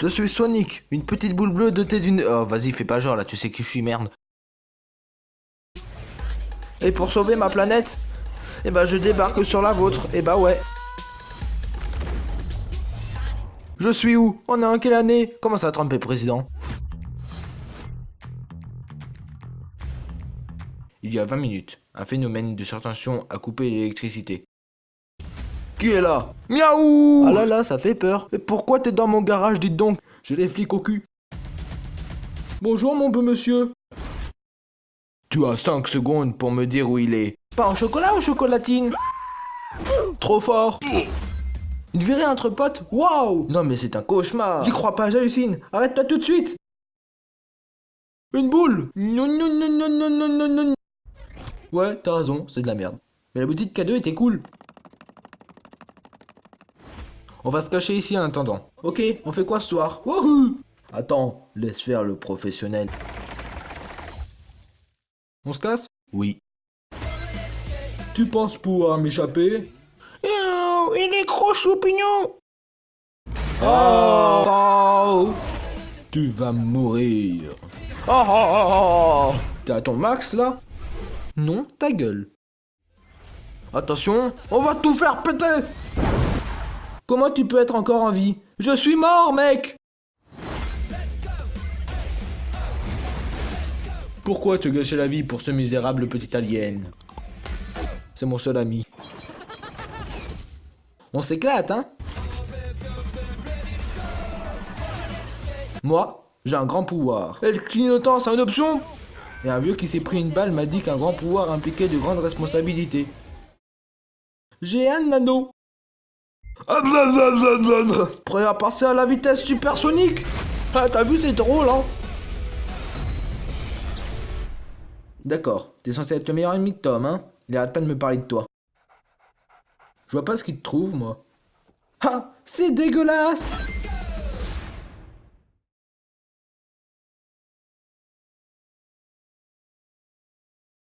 Je suis Sonic, une petite boule bleue dotée d'une... Oh, vas-y, fais pas genre, là, tu sais qui je suis, merde. Et pour sauver ma planète, eh ben, je débarque sur la vôtre. Eh bah ouais. Je suis où? On est en quelle année? Comment ça, Trump est président? Il y a 20 minutes, un phénomène de surtension a coupé l'électricité. Qui est là Miaou Ah là là, ça fait peur. Et pourquoi t'es dans mon garage, dites donc? J'ai les flics au cul. Bonjour mon beau monsieur. Tu as 5 secondes pour me dire où il est. Pas en chocolat ou chocolatine? Trop fort Une virée entre potes? Waouh Non mais c'est un cauchemar J'y crois pas, j'hallucine Arrête-toi tout de suite Une boule Non non non non non non non non Ouais, t'as raison, c'est de la merde. Mais la boutique K2 était cool. On va se cacher ici en attendant. Ok, on fait quoi ce soir? Wouhou Attends, laisse faire le professionnel. On se casse? Oui. Tu penses pouvoir m'échapper? Oh, il est gros choupignon Oh, Tu vas mourir Oh, oh, oh, oh. T'es à ton max là? Non, ta gueule. Attention, on va tout faire péter Comment tu peux être encore en vie? Je suis mort, mec Pourquoi te gâcher la vie pour ce misérable petit alien? C'est mon seul ami. On s'éclate, hein? Moi, j'ai un grand pouvoir. Et le clignotant, c'est une option? Et un vieux qui s'est pris une balle m'a dit qu'un grand pouvoir impliquait de grandes responsabilités. J'ai un anneau. Prêt à passer à la vitesse supersonique. Ah, t'as vu, c'est drôle, hein. D'accord, t'es censé être le meilleur ennemi de Tom, hein. Il arrête pas de me parler de toi. Je vois pas ce qu'il te trouve, moi. Ah, c'est dégueulasse